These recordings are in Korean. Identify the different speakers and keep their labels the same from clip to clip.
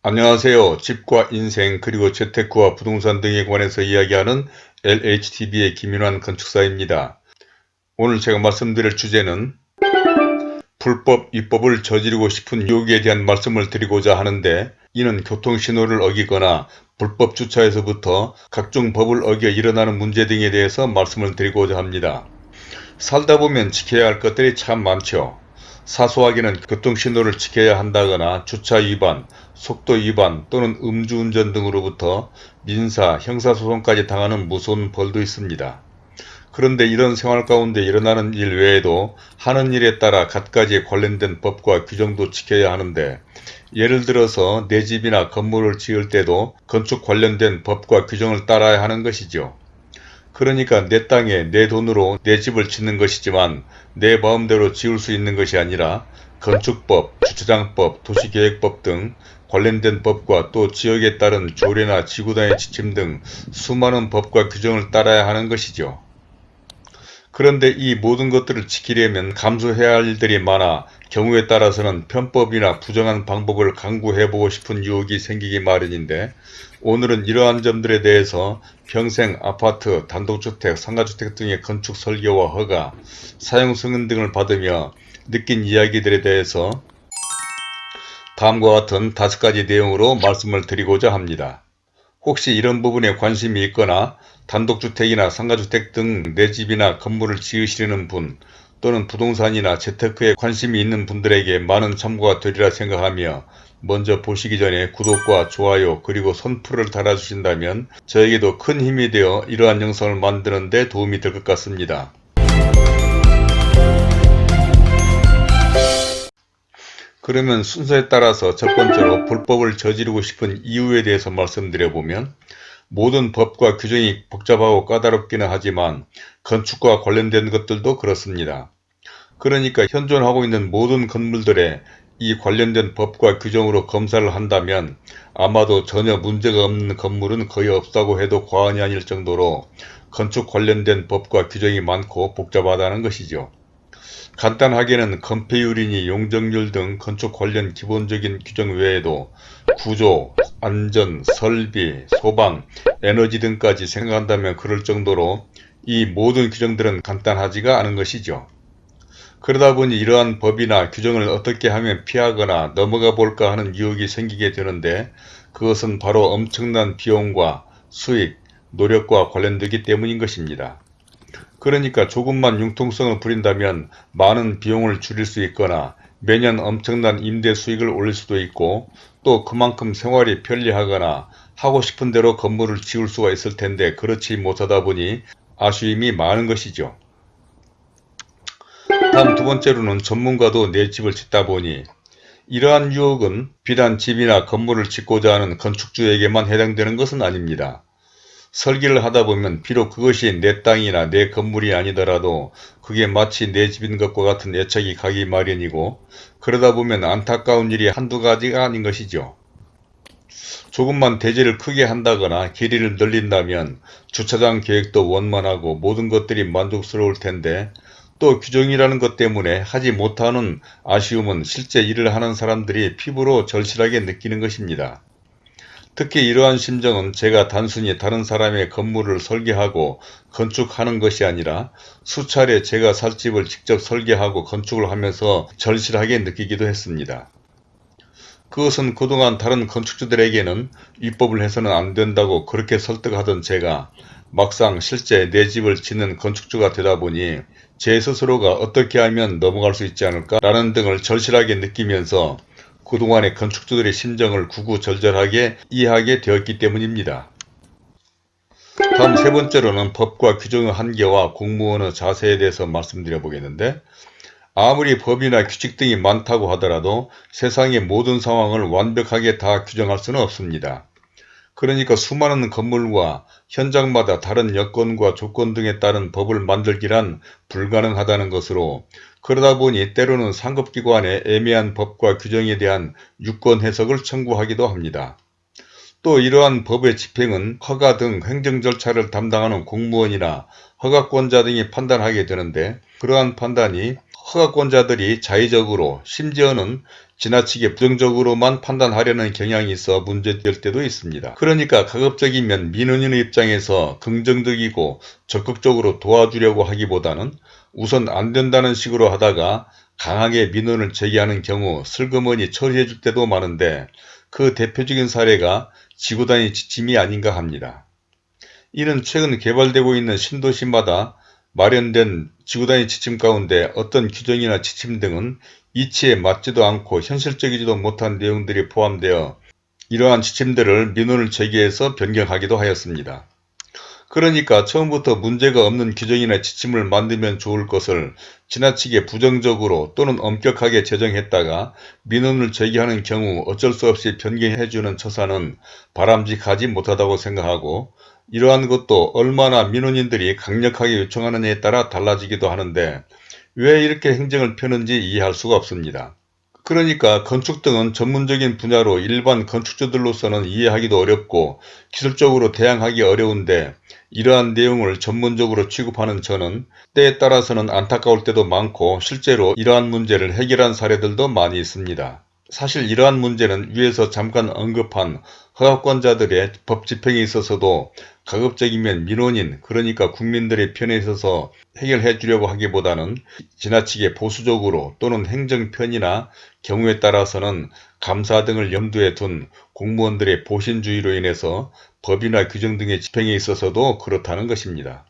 Speaker 1: 안녕하세요. 집과 인생 그리고 재테크와 부동산 등에 관해서 이야기하는 LHTV의 김윤환 건축사입니다. 오늘 제가 말씀드릴 주제는 불법 입법을 저지르고 싶은 유혹에 대한 말씀을 드리고자 하는데 이는 교통신호를 어기거나 불법 주차에서부터 각종 법을 어겨 일어나는 문제 등에 대해서 말씀을 드리고자 합니다. 살다 보면 지켜야 할 것들이 참 많죠. 사소하게는 교통신호를 지켜야 한다거나 주차 위반, 속도 위반 또는 음주운전 등으로부터 민사, 형사소송까지 당하는 무서운 벌도 있습니다. 그런데 이런 생활 가운데 일어나는 일 외에도 하는 일에 따라 갖가지 관련된 법과 규정도 지켜야 하는데 예를 들어서 내 집이나 건물을 지을 때도 건축 관련된 법과 규정을 따라야 하는 것이죠. 그러니까 내 땅에 내 돈으로 내 집을 짓는 것이지만 내 마음대로 지을 수 있는 것이 아니라 건축법, 주차장법, 도시계획법 등 관련된 법과 또 지역에 따른 조례나 지구단의 지침 등 수많은 법과 규정을 따라야 하는 것이죠. 그런데 이 모든 것들을 지키려면 감수해야 할 일들이 많아 경우에 따라서는 편법이나 부정한 방법을 강구해보고 싶은 유혹이 생기기 마련인데 오늘은 이러한 점들에 대해서 평생 아파트, 단독주택, 상가주택 등의 건축 설계와 허가, 사용 승인 등을 받으며 느낀 이야기들에 대해서 다음과 같은 다섯 가지 내용으로 말씀을 드리고자 합니다. 혹시 이런 부분에 관심이 있거나 단독주택이나 상가주택 등 내 집이나 건물을 지으시려는 분 또는 부동산이나 재테크에 관심이 있는 분들에게 많은 참고가 되리라 생각하며 먼저 보시기 전에 구독과 좋아요 그리고 선풀을 달아주신다면 저에게도 큰 힘이 되어 이러한 영상을 만드는 데 도움이 될 것 같습니다. 그러면 순서에 따라서 첫 번째로 불법을 저지르고 싶은 이유에 대해서 말씀드려보면 모든 법과 규정이 복잡하고 까다롭기는 하지만 건축과 관련된 것들도 그렇습니다. 그러니까 현존하고 있는 모든 건물들에 이 관련된 법과 규정으로 검사를 한다면 아마도 전혀 문제가 없는 건물은 거의 없다고 해도 과언이 아닐 정도로 건축 관련된 법과 규정이 많고 복잡하다는 것이죠. 간단하게는 건폐율이니 용적률 등 건축 관련 기본적인 규정 외에도 구조, 안전, 설비, 소방, 에너지 등까지 생각한다면 그럴 정도로 이 모든 규정들은 간단하지가 않은 것이죠. 그러다 보니 이러한 법이나 규정을 어떻게 하면 피하거나 넘어가 볼까 하는 유혹이 생기게 되는데 그것은 바로 엄청난 비용과 수익, 노력과 관련되기 때문인 것입니다. 그러니까 조금만 융통성을 부린다면 많은 비용을 줄일 수 있거나 매년 엄청난 임대 수익을 올릴 수도 있고 또 그만큼 생활이 편리하거나 하고 싶은 대로 건물을 지을 수가 있을 텐데 그렇지 못하다 보니 아쉬움이 많은 것이죠. 다음 두 번째로는 전문가도 내 집을 짓다 보니 이러한 유혹은 비단 집이나 건물을 짓고자 하는 건축주에게만 해당되는 것은 아닙니다. 설계를 하다 보면 비록 그것이 내 땅이나 내 건물이 아니더라도 그게 마치 내 집인 것과 같은 애착이 가기 마련이고 그러다 보면 안타까운 일이 한두 가지가 아닌 것이죠. 조금만 대지를 크게 한다거나 길이를 늘린다면 주차장 계획도 원만하고 모든 것들이 만족스러울 텐데 또 규정이라는 것 때문에 하지 못하는 아쉬움은 실제 일을 하는 사람들이 피부로 절실하게 느끼는 것입니다. 특히 이러한 심정은 제가 단순히 다른 사람의 건물을 설계하고 건축하는 것이 아니라 수차례 제가 살 집을 직접 설계하고 건축을 하면서 절실하게 느끼기도 했습니다. 그것은 그동안 다른 건축주들에게는 입법을 해서는 안 된다고 그렇게 설득하던 제가 막상 실제 내 집을 짓는 건축주가 되다 보니 제 스스로가 어떻게 하면 넘어갈 수 있지 않을까 라는 등을 절실하게 느끼면서 그동안의 건축주들의 심정을 구구절절하게 이해하게 되었기 때문입니다. 다음 세 번째로는 법과 규정의 한계와 공무원의 자세에 대해서 말씀드려 보겠는데 아무리 법이나 규칙 등이 많다고 하더라도 세상의 모든 상황을 완벽하게 다 규정할 수는 없습니다. 그러니까 수많은 건물과 현장마다 다른 여건과 조건 등에 따른 법을 만들기란 불가능하다는 것으로 그러다 보니 때로는 상급기관에 애매한 법과 규정에 대한 유권 해석을 청구하기도 합니다. 또 이러한 법의 집행은 허가 등 행정 절차를 담당하는 공무원이나 허가권자 등이 판단하게 되는데 그러한 판단이 허가권자들이 자의적으로 심지어는 지나치게 부정적으로만 판단하려는 경향이 있어 문제될 때도 있습니다. 그러니까 가급적이면 민원인의 입장에서 긍정적이고 적극적으로 도와주려고 하기보다는 우선 안 된다는 식으로 하다가 강하게 민원을 제기하는 경우 슬그머니 처리해 줄 때도 많은데 그 대표적인 사례가 지구단위 지침이 아닌가 합니다. 이는 최근 개발되고 있는 신도시마다 마련된 지구단위 지침 가운데 어떤 규정이나 지침 등은 이치에 맞지도 않고 현실적이지도 못한 내용들이 포함되어 이러한 지침들을 민원을 제기해서 변경하기도 하였습니다. 그러니까 처음부터 문제가 없는 규정이나 지침을 만들면 좋을 것을 지나치게 부정적으로 또는 엄격하게 제정했다가 민원을 제기하는 경우 어쩔 수 없이 변경해주는 처사는 바람직하지 못하다고 생각하고 이러한 것도 얼마나 민원인들이 강력하게 요청하느냐에 따라 달라지기도 하는데 왜 이렇게 행정을 펴는지 이해할 수가 없습니다. 그러니까 건축 등은 전문적인 분야로 일반 건축주들로서는 이해하기도 어렵고 기술적으로 대항하기 어려운데 이러한 내용을 전문적으로 취급하는 저는 때에 따라서는 안타까울 때도 많고 실제로 이러한 문제를 해결한 사례들도 많이 있습니다. 사실 이러한 문제는 위에서 잠깐 언급한 허가권자들의 법 집행에 있어서도 가급적이면 민원인 그러니까 국민들의 편에 있어서 해결해 주려고 하기보다는 지나치게 보수적으로 또는 행정편이나 경우에 따라서는 감사 등을 염두에 둔 공무원들의 보신주의로 인해서 법이나 규정 등의 집행에 있어서도 그렇다는 것입니다.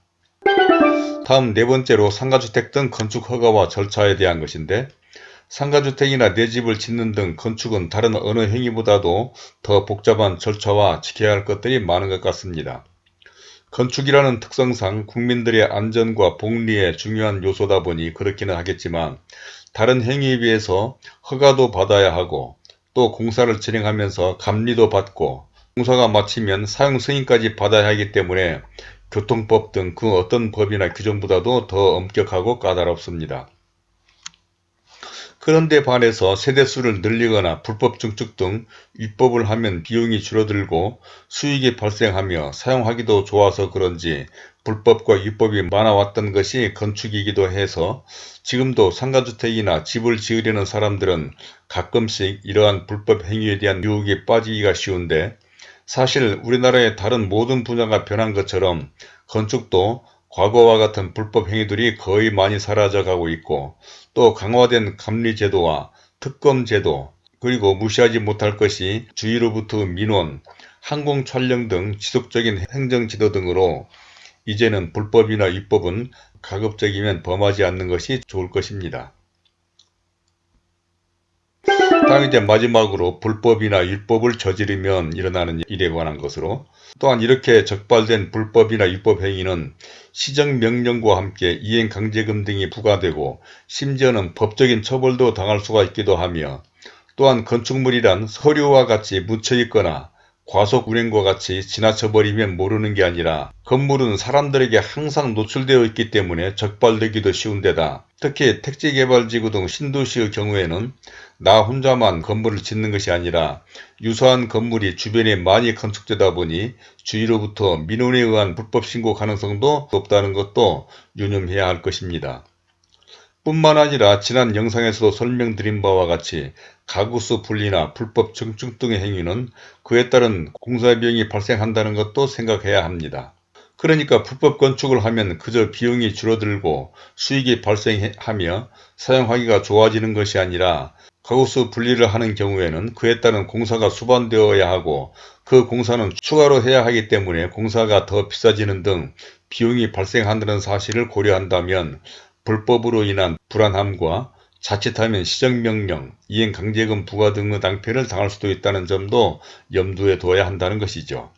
Speaker 1: 다음 네 번째로 상가주택 등 건축 허가와 절차에 대한 것인데 상가주택이나 내 집을 짓는 등 건축은 다른 어느 행위보다도 더 복잡한 절차와 지켜야 할 것들이 많은 것 같습니다. 건축이라는 특성상 국민들의 안전과 복리에 중요한 요소다 보니 그렇기는 하겠지만 다른 행위에 비해서 허가도 받아야 하고 또 공사를 진행하면서 감리도 받고 공사가 마치면 사용 승인까지 받아야 하기 때문에 교통법 등 그 어떤 법이나 규정보다도 더 엄격하고 까다롭습니다. 그런데 반해서 세대수를 늘리거나 불법 증축 등 위법을 하면 비용이 줄어들고 수익이 발생하며 사용하기도 좋아서 그런지 불법과 위법이 많아왔던 것이 건축이기도 해서 지금도 상가주택이나 집을 지으려는 사람들은 가끔씩 이러한 불법 행위에 대한 유혹에 빠지기가 쉬운데 사실 우리나라의 다른 모든 분야가 변한 것처럼 건축도 과거와 같은 불법 행위들이 거의 많이 사라져가고 있고 또 강화된 감리제도와 특검제도 그리고 무시하지 못할 것이 주위로부터 민원, 항공 촬영 등 지속적인 행정지도 등으로 이제는 불법이나 위법은 가급적이면 범하지 않는 것이 좋을 것입니다. 다음 이제 마지막으로 불법이나 율법을 저지르면 일어나는 일에 관한 것으로 또한 이렇게 적발된 불법이나 위법 행위는 시정명령과 함께 이행강제금 등이 부과되고 심지어는 법적인 처벌도 당할 수가 있기도 하며 또한 건축물이란 서류와 같이 묻혀있거나 과속 운행과 같이 지나쳐버리면 모르는 게 아니라 건물은 사람들에게 항상 노출되어 있기 때문에 적발되기도 쉬운 데다 특히 택지개발지구 등 신도시의 경우에는 나 혼자만 건물을 짓는 것이 아니라 유사한 건물이 주변에 많이 건축되다 보니 주위로부터 민원에 의한 불법 신고 가능성도 높다는 것도 유념해야 할 것입니다. 뿐만 아니라 지난 영상에서도 설명드린 바와 같이 가구수 분리나 불법 증축 등의 행위는 그에 따른 공사 비용이 발생한다는 것도 생각해야 합니다. 그러니까 불법 건축을 하면 그저 비용이 줄어들고 수익이 발생하며 사용하기가 좋아지는 것이 아니라 가구수 분리를 하는 경우에는 그에 따른 공사가 수반되어야 하고 그 공사는 추가로 해야 하기 때문에 공사가 더 비싸지는 등 비용이 발생한다는 사실을 고려한다면 불법으로 인한 불안함과 자칫하면 시정명령, 이행강제금 부과 등의 낭패를 당할 수도 있다는 점도 염두에 둬야 한다는 것이죠.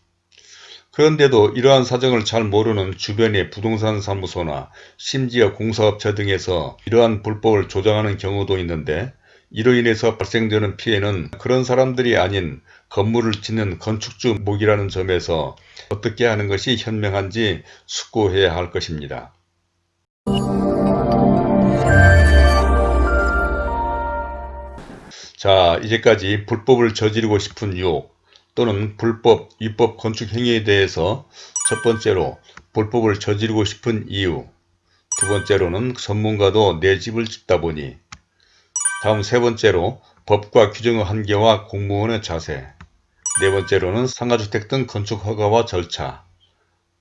Speaker 1: 그런데도 이러한 사정을 잘 모르는 주변의 부동산 사무소나 심지어 공사업체 등에서 이러한 불법을 조장하는 경우도 있는데 이로 인해서 발생되는 피해는 그런 사람들이 아닌 건물을 짓는 건축주 목이라는 점에서 어떻게 하는 것이 현명한지 숙고해야 할 것입니다. 자 이제까지 불법을 저지르고 싶은 유혹 또는 불법, 위법 건축 행위에 대해서 첫 번째로 불법을 저지르고 싶은 이유 두 번째로는 전문가도 내 집을 짓다 보니 다음 세 번째로 법과 규정의 한계와 공무원의 자세 네 번째로는 상가주택 등 건축 허가와 절차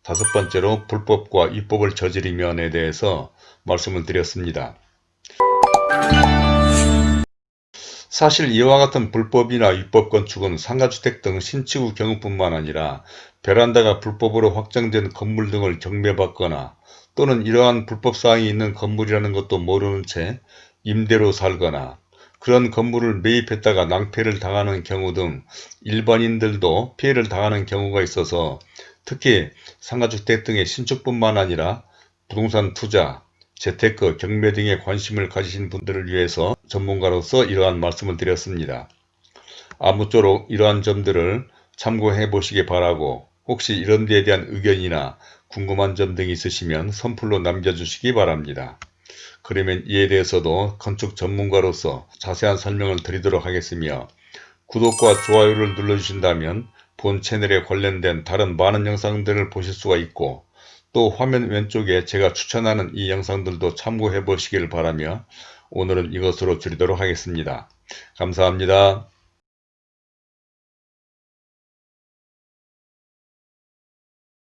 Speaker 1: 다섯 번째로 불법과 위법을 저지르면에 대해서 말씀을 드렸습니다. 사실 이와 같은 불법이나 위법 건축은 상가주택 등 신축의 경우뿐만 아니라 베란다가 불법으로 확정된 건물 등을 경매받거나 또는 이러한 불법사항이 있는 건물이라는 것도 모르는 채 임대로 살거나 그런 건물을 매입했다가 낭패를 당하는 경우 등 일반인들도 피해를 당하는 경우가 있어서 특히 상가주택 등의 신축뿐만 아니라 부동산 투자, 재테크, 경매 등에 관심을 가지신 분들을 위해서 전문가로서 이러한 말씀을 드렸습니다. 아무쪼록 이러한 점들을 참고해 보시기 바라고 혹시 이런 데에 대한 의견이나 궁금한 점 등이 있으시면 선플로 남겨주시기 바랍니다. 그러면 이에 대해서도 건축 전문가로서 자세한 설명을 드리도록 하겠으며 구독과 좋아요를 눌러주신다면 본 채널에 관련된 다른 많은 영상들을 보실 수가 있고 또 화면 왼쪽에 제가 추천하는 이 영상들도 참고해 보시길 바라며 오늘은 이것으로 줄이도록 하겠습니다. 감사합니다.